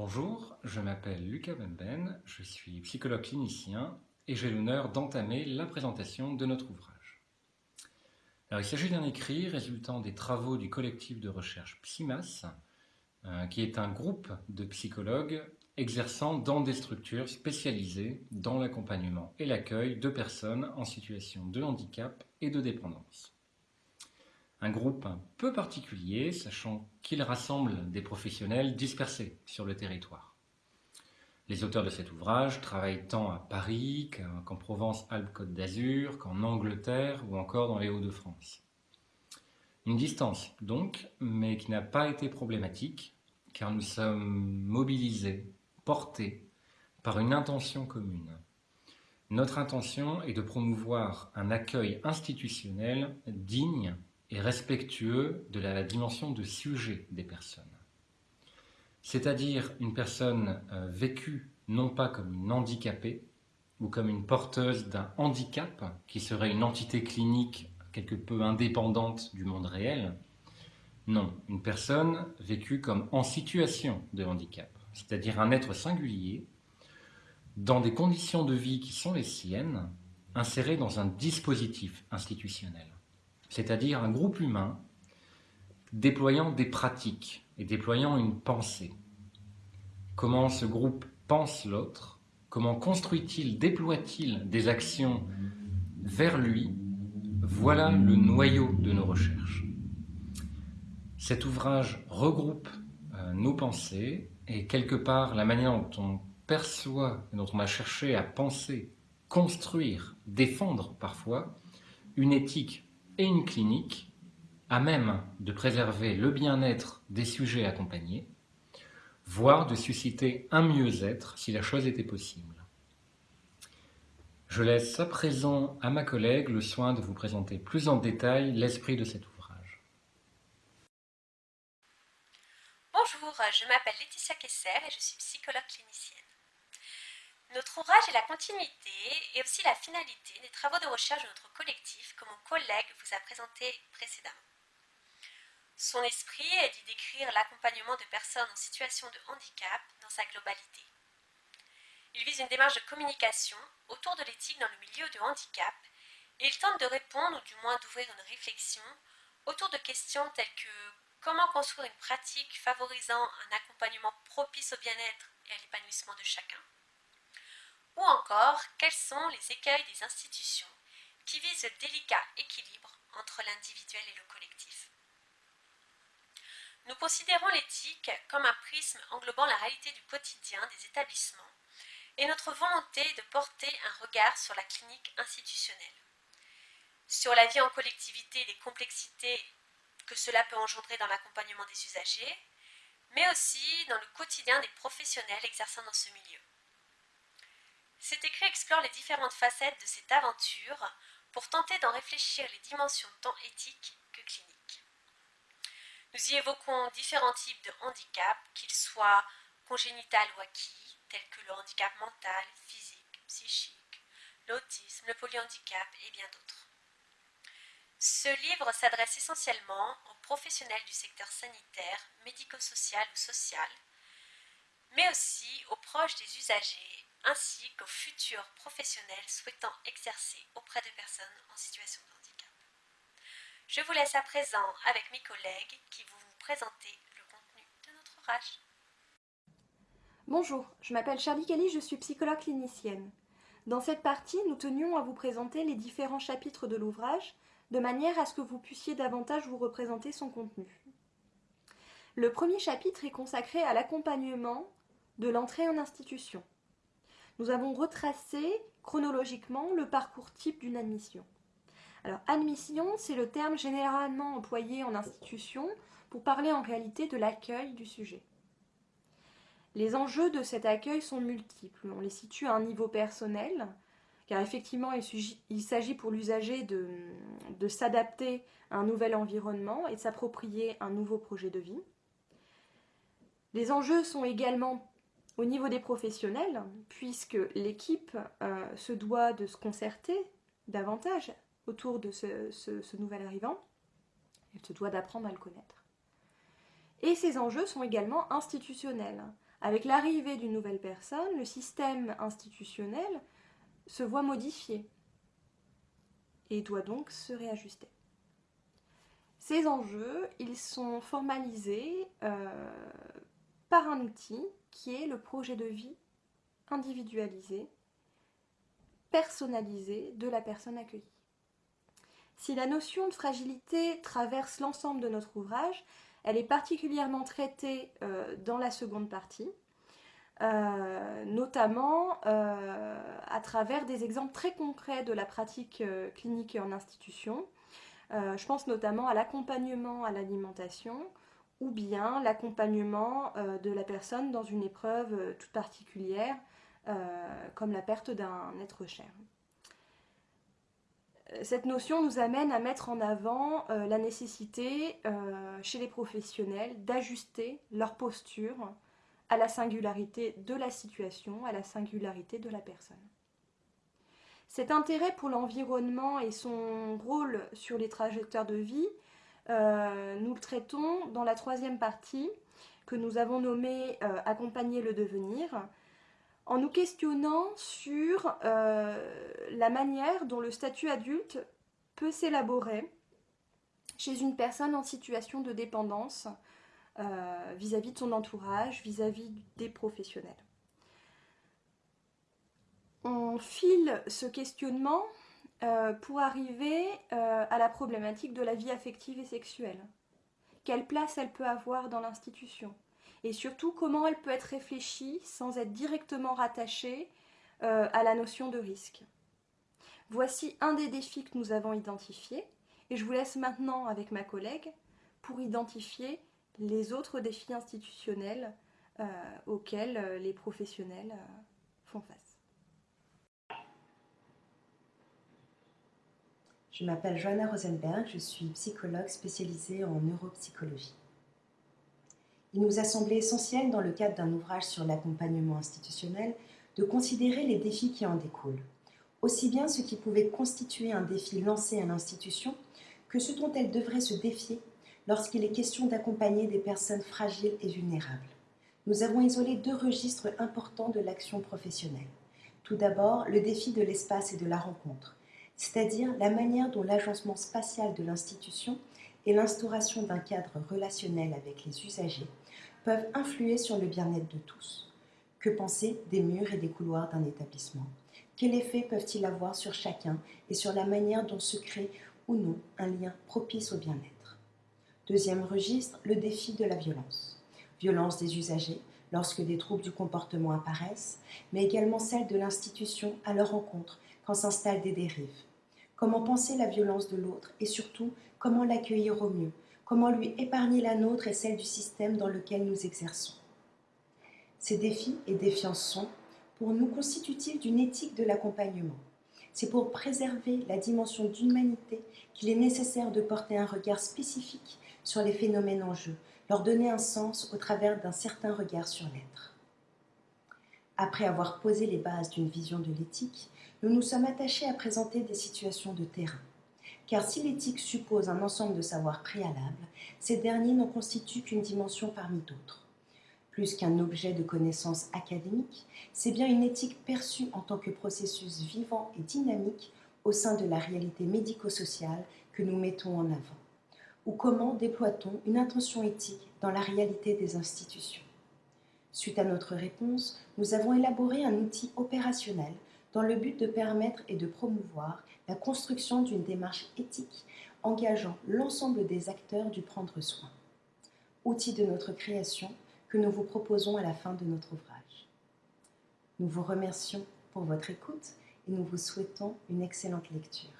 Bonjour, je m'appelle Lucas Benben, je suis psychologue clinicien et j'ai l'honneur d'entamer la présentation de notre ouvrage. Il s'agit d'un écrit résultant des travaux du collectif de recherche PSIMAS, euh, qui est un groupe de psychologues exerçant dans des structures spécialisées dans l'accompagnement et l'accueil de personnes en situation de handicap et de dépendance. Un groupe un peu particulier, sachant qu'il rassemble des professionnels dispersés sur le territoire. Les auteurs de cet ouvrage travaillent tant à Paris qu'en Provence-Alpes-Côte d'Azur, qu'en Angleterre ou encore dans les Hauts-de-France. Une distance donc, mais qui n'a pas été problématique, car nous sommes mobilisés, portés par une intention commune. Notre intention est de promouvoir un accueil institutionnel digne et respectueux de la dimension de sujet des personnes. C'est-à-dire une personne euh, vécue non pas comme une handicapée ou comme une porteuse d'un handicap qui serait une entité clinique quelque peu indépendante du monde réel. Non, une personne vécue comme en situation de handicap, c'est-à-dire un être singulier dans des conditions de vie qui sont les siennes, inséré dans un dispositif institutionnel c'est-à-dire un groupe humain déployant des pratiques et déployant une pensée. Comment ce groupe pense l'autre Comment construit-il, déploie-t-il des actions vers lui Voilà le noyau de nos recherches. Cet ouvrage regroupe euh, nos pensées et quelque part la manière dont on perçoit, dont on a cherché à penser, construire, défendre parfois une éthique et une clinique à même de préserver le bien-être des sujets accompagnés, voire de susciter un mieux-être si la chose était possible. Je laisse à présent à ma collègue le soin de vous présenter plus en détail l'esprit de cet ouvrage. Bonjour, je m'appelle Laetitia Kesser et je suis psychologue clinicienne. Notre ouvrage est la continuité et aussi la finalité des travaux de recherche de notre collectif que mon collègue vous a présenté précédemment. Son esprit est d'y décrire l'accompagnement de personnes en situation de handicap dans sa globalité. Il vise une démarche de communication autour de l'éthique dans le milieu de handicap et il tente de répondre ou du moins d'ouvrir une réflexion autour de questions telles que comment construire une pratique favorisant un accompagnement propice au bien-être et à l'épanouissement de chacun? Ou encore, quels sont les écueils des institutions qui visent le délicat équilibre entre l'individuel et le collectif? Nous considérons l'éthique comme un prisme englobant la réalité du quotidien des établissements et notre volonté de porter un regard sur la clinique institutionnelle, sur la vie en collectivité et les complexités que cela peut engendrer dans l'accompagnement des usagers, mais aussi dans le quotidien des professionnels exerçant dans ce milieu. Cet écrit explore les différentes facettes de cette aventure pour tenter d'en réfléchir les dimensions tant éthiques que cliniques. Nous y évoquons différents types de handicap, qu'ils soient congénital ou acquis, tels que le handicap mental, physique, psychique, l'autisme, le polyhandicap et bien d'autres. Ce livre s'adresse essentiellement aux professionnels du secteur sanitaire, médico-social ou social, mais aussi aux proches des usagers ainsi qu'aux futurs professionnels souhaitant exercer auprès de personnes en situation de handicap. Je vous laisse à présent avec mes collègues qui vont vous présenter le contenu de notre ouvrage. Bonjour, je m'appelle Charlie Kelly, je suis psychologue clinicienne. Dans cette partie, nous tenions à vous présenter les différents chapitres de l'ouvrage, de manière à ce que vous puissiez davantage vous représenter son contenu. Le premier chapitre est consacré à l'accompagnement de l'entrée en institution nous avons retracé chronologiquement le parcours type d'une admission. Alors, admission, c'est le terme généralement employé en institution pour parler en réalité de l'accueil du sujet. Les enjeux de cet accueil sont multiples. On les situe à un niveau personnel, car effectivement, il s'agit pour l'usager de, s'adapter à un nouvel environnement et de s'approprier un nouveau projet de vie. Les enjeux sont également au niveau des professionnels, puisque l'équipe euh, se doit de se concerter davantage autour de ce, nouvel arrivant, elle se doit d'apprendre à le connaître. Et ces enjeux sont également institutionnels, Avec l'arrivée d'une nouvelle personne, le système institutionnel se voit modifié et doit donc se réajuster. Ces enjeux, ils sont formalisés euh, par un outil qui est le projet de vie individualisé, personnalisé de la personne accueillie. Si la notion de fragilité traverse l'ensemble de notre ouvrage, elle est particulièrement traitée euh, dans la seconde partie, euh, notamment à travers des exemples très concrets de la pratique clinique en institution, euh, je pense notamment à l'accompagnement à l'alimentation ou bien l'accompagnement euh, de la personne dans une épreuve euh, toute particulière, comme la perte d'un être cher. Cette notion nous amène à mettre en avant la nécessité chez les professionnels d'ajuster leur posture à la singularité de la situation, à la singularité de la personne. Cet intérêt pour l'environnement et son rôle sur les trajectoires de vie, euh, nous le traitons dans la troisième partie que nous avons nommée euh, Accompagner le devenir, en nous questionnant sur euh, la manière dont le statut adulte peut s'élaborer chez une personne en situation de dépendance vis-à-vis de son entourage, vis à -vis des professionnels. On file ce questionnement euh, pour arriver euh, à la problématique de la vie affective et sexuelle. Quelle place elle peut avoir dans l'institution? Et surtout, comment elle peut être réfléchie sans être directement rattachée euh, à la notion de risque? Voici un des défis que nous avons identifiés et je vous laisse maintenant avec ma collègue pour identifier les autres défis institutionnels auxquels les professionnels font face. Je m'appelle Joanna Rosenberg, je suis psychologue spécialisée en neuropsychologie. Il nous a semblé essentiel, dans le cadre d'un ouvrage sur l'accompagnement institutionnel, de considérer les défis qui en découlent, aussi bien ce qui pouvait constituer un défi lancé à l'institution que ce dont elle devrait se défier lorsqu'il est question d'accompagner des personnes fragiles et vulnérables. Nous avons isolé deux registres importants de l'action professionnelle. Tout d'abord, le défi de l'espace et de la rencontre, c'est-à-dire la manière dont l'agencement spatial de l'institution et l'instauration d'un cadre relationnel avec les usagers peuvent influer sur le bien-être de tous. Que penser des murs et des couloirs d'un établissement? Quel effet peuvent-ils avoir sur chacun et sur la manière dont se crée ou non un lien propice au bien-être? Deuxième registre, le défi de la violence. Violence des usagers lorsque des troubles du comportement apparaissent, mais également celle de l'institution à leur rencontre quand s'installent des dérives comment penser la violence de l'autre et surtout comment l'accueillir au mieux, comment lui épargner la nôtre et celle du système dans lequel nous exerçons? Ces défis et défiances sont, pour nous, constitutifs d'une éthique de l'accompagnement. C'est pour préserver la dimension d'humanité qu'il est nécessaire de porter un regard spécifique sur les phénomènes en jeu, leur donner un sens au travers d'un certain regard sur l'être. Après avoir posé les bases d'une vision de l'éthique, nous nous sommes attachés à présenter des situations de terrain. Car si l'éthique suppose un ensemble de savoirs préalables, ces derniers n'en constituent qu'une dimension parmi d'autres. Plus qu'un objet de connaissance académique, c'est bien une éthique perçue en tant que processus vivant et dynamique au sein de la réalité médico-sociale que nous mettons en avant. Ou comment déploie-t-on une intention éthique dans la réalité des institutions? Suite à notre réponse, nous avons élaboré un outil opérationnel dans le but de permettre et de promouvoir la construction d'une démarche éthique engageant l'ensemble des acteurs du prendre soin. Outil de notre création que nous vous proposons à la fin de notre ouvrage. Nous vous remercions pour votre écoute et nous vous souhaitons une excellente lecture.